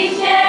Asia.